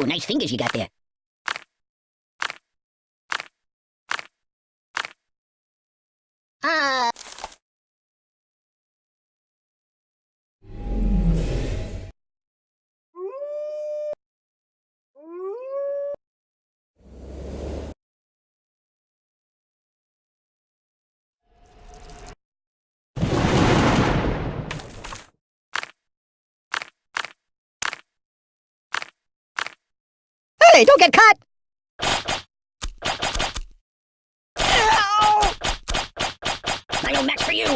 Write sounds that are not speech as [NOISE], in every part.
Whoa, nice fingers you got there. Ah. Hey, don't get caught! Ow! I no match for you!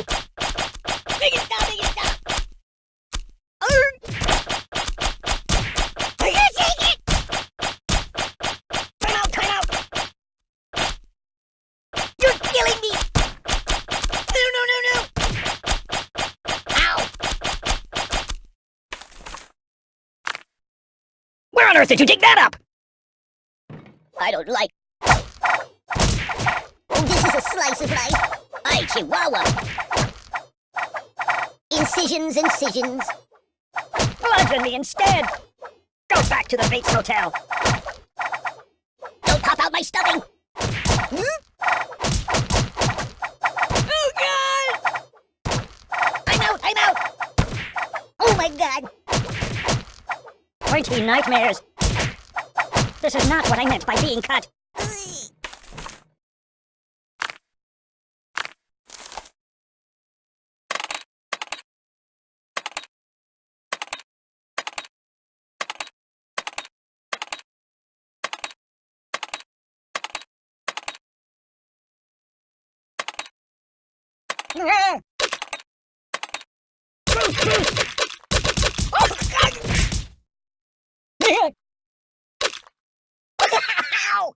Make it stop, make it stop! I can't take it! Time out, time out! You're killing me! No, no, no, no! Ow! Where on earth did you dig that up? I don't like. Oh, this is a slice of life. I Chihuahua. Incisions, incisions. Bludgeon me instead. Go back to the Bates Hotel. Don't pop out my stuffing. Hmm? Oh God! I'm out. I'm out. Oh my God. Pointy nightmares. This is not what I meant by being cut. [LAUGHS] Oh, God! [LAUGHS] Ow!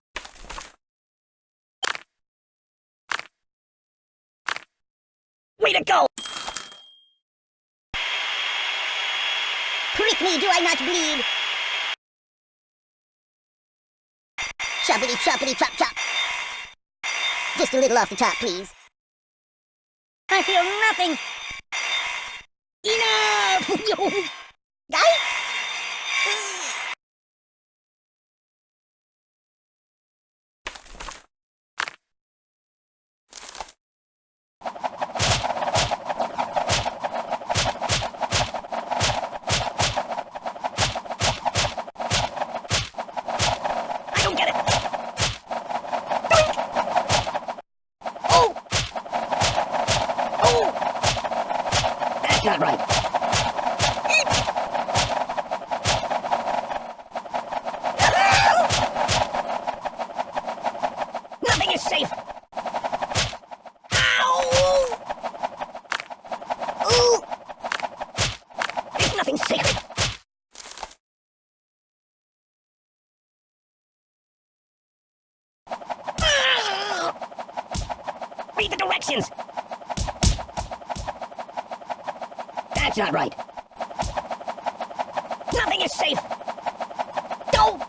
Way to go! Prick me, do I not bleed? Choppity choppity chop chop. Just a little off the top, please. I feel nothing. Enough! [LAUGHS] Nothing is safe! Don't!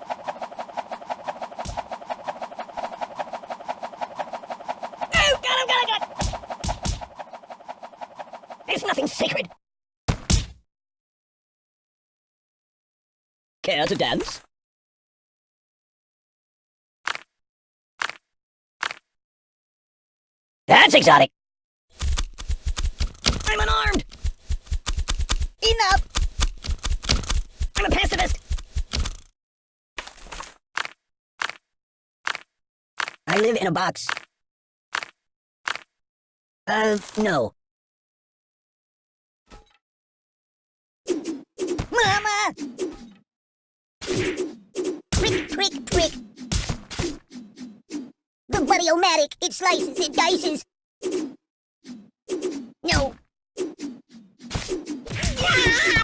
Oh, him, got him, got him! There's nothing sacred! Care to dance? That's exotic. I'm unarmed. Enough. I'm a pacifist. I live in a box. Uh, no. Mama! Prick, prick, prick. The buddy-o-matic, it slices, it dices. No. Stop!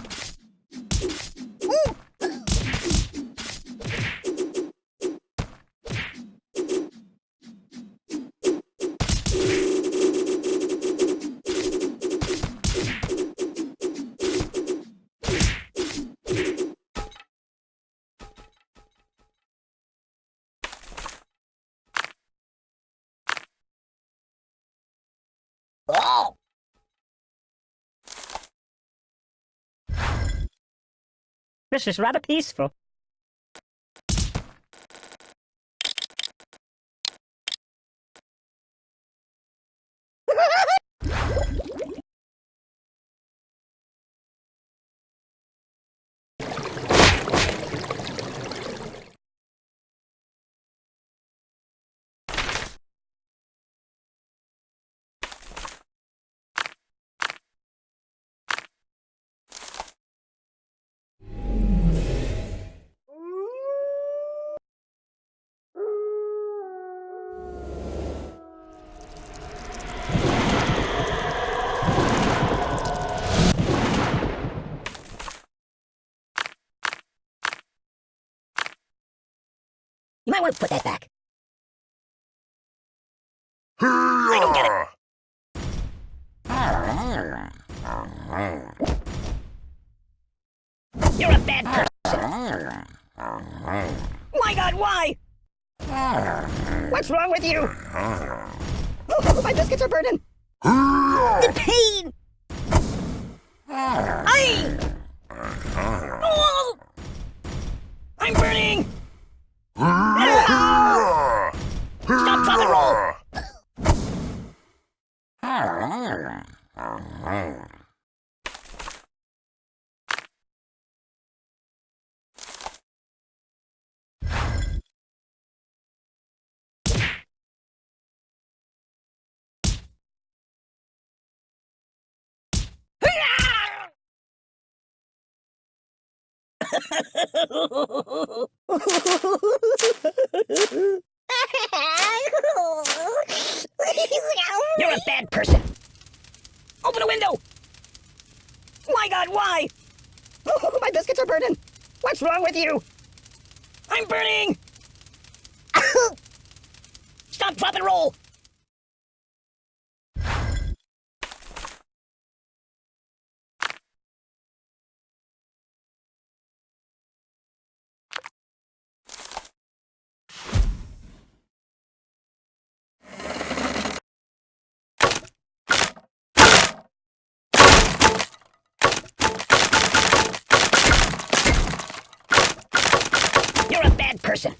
This is rather peaceful. Might want to put that back. I don't get it. You're a bad person. My God, why? What's wrong with you? Oh, my biscuits are burning. The pain! I. Oh! I'm burning! Stop, drop, and roll! [LAUGHS] You're a bad person. Open a window. My God, why? Oh, [LAUGHS] my biscuits are burning. What's wrong with you? I'm burning. [LAUGHS] Stop, drop, and roll. You're a bad person.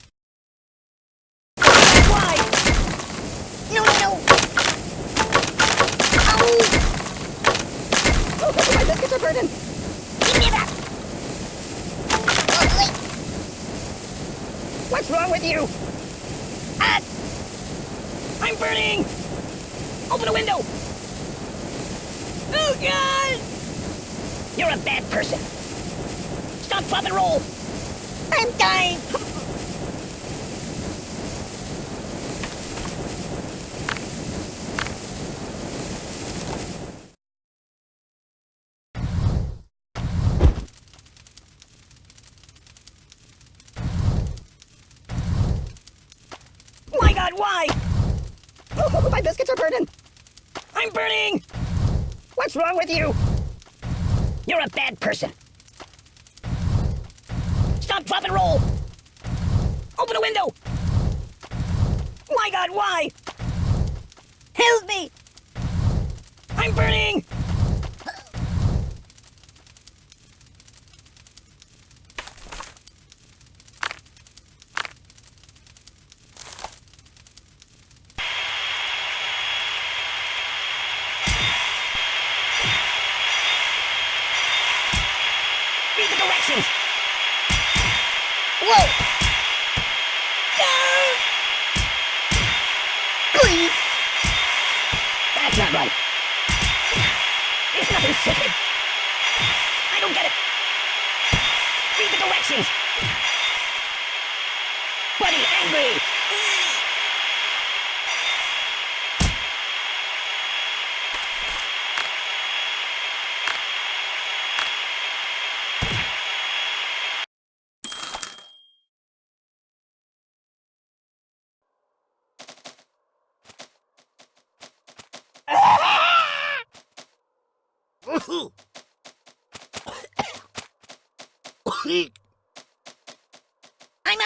Why? No, no, no. Ow! Oh, my biscuits are burning. Give me that. Oh, What's wrong with you? Ah! I'm burning! Open a window! Oh, God! You're a bad person. Stop, drop, and roll! I'm dying! My God, why? Oh, my biscuits are burning! I'm burning! What's wrong with you? You're a bad person. Stop, drop, and roll! Open a window! My God, why? Help me! I'm burning! Read the directions! Whoa! No! That's not right. It's nothing sacred. I don't get it. Read the directions. Buddy, angry.